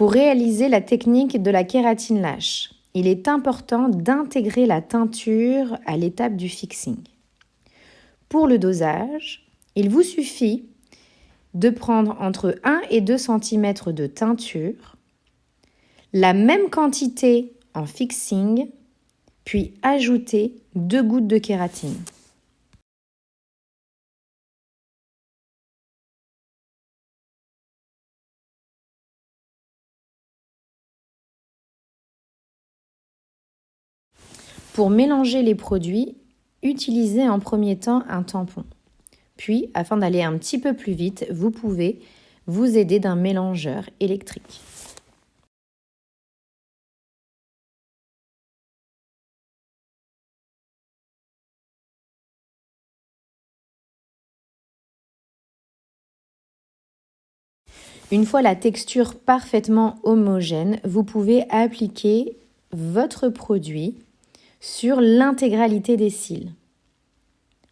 Pour réaliser la technique de la kératine lâche, il est important d'intégrer la teinture à l'étape du fixing. Pour le dosage, il vous suffit de prendre entre 1 et 2 cm de teinture, la même quantité en fixing, puis ajouter 2 gouttes de kératine. Pour mélanger les produits, utilisez en premier temps un tampon. Puis, afin d'aller un petit peu plus vite, vous pouvez vous aider d'un mélangeur électrique. Une fois la texture parfaitement homogène, vous pouvez appliquer votre produit sur l'intégralité des cils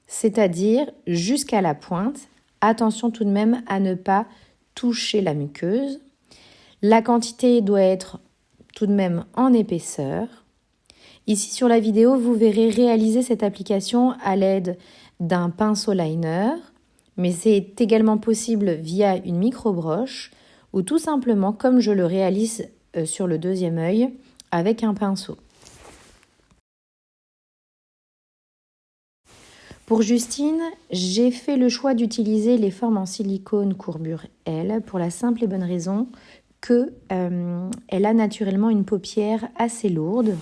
c'est-à-dire jusqu'à la pointe. Attention tout de même à ne pas toucher la muqueuse. La quantité doit être tout de même en épaisseur. Ici sur la vidéo, vous verrez réaliser cette application à l'aide d'un pinceau liner, mais c'est également possible via une micro-broche ou tout simplement comme je le réalise euh, sur le deuxième œil avec un pinceau. Pour Justine, j'ai fait le choix d'utiliser les formes en silicone courbure L pour la simple et bonne raison que euh, elle a naturellement une paupière assez lourde.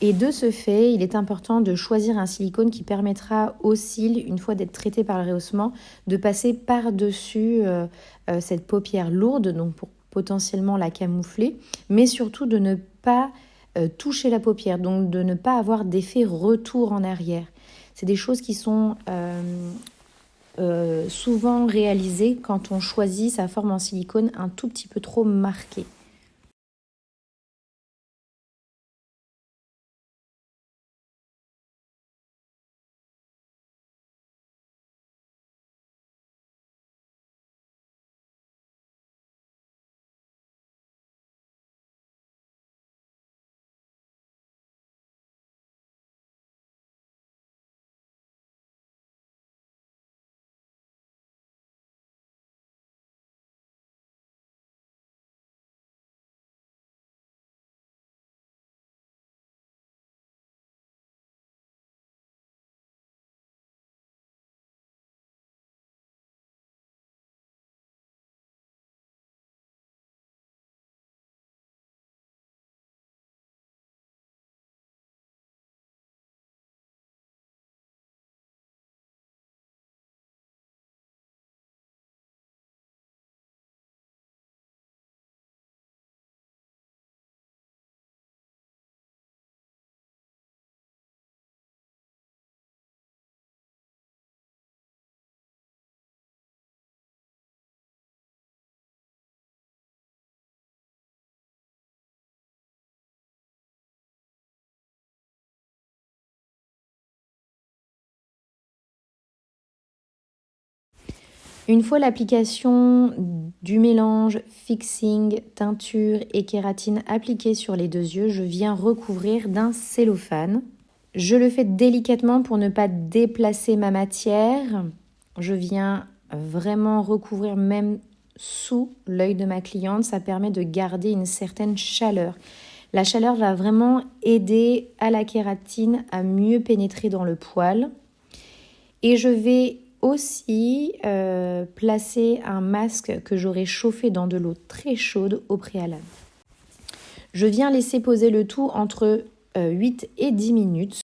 Et de ce fait, il est important de choisir un silicone qui permettra aux cils, une fois d'être traité par le rehaussement, de passer par-dessus euh, euh, cette paupière lourde, donc pour potentiellement la camoufler, mais surtout de ne pas toucher la paupière, donc de ne pas avoir d'effet retour en arrière. C'est des choses qui sont euh, euh, souvent réalisées quand on choisit sa forme en silicone un tout petit peu trop marquée. Une fois l'application du mélange fixing, teinture et kératine appliquée sur les deux yeux, je viens recouvrir d'un cellophane. Je le fais délicatement pour ne pas déplacer ma matière. Je viens vraiment recouvrir même sous l'œil de ma cliente. Ça permet de garder une certaine chaleur. La chaleur va vraiment aider à la kératine à mieux pénétrer dans le poil. Et je vais aussi euh, placer un masque que j'aurai chauffé dans de l'eau très chaude au préalable. Je viens laisser poser le tout entre 8 euh, et 10 minutes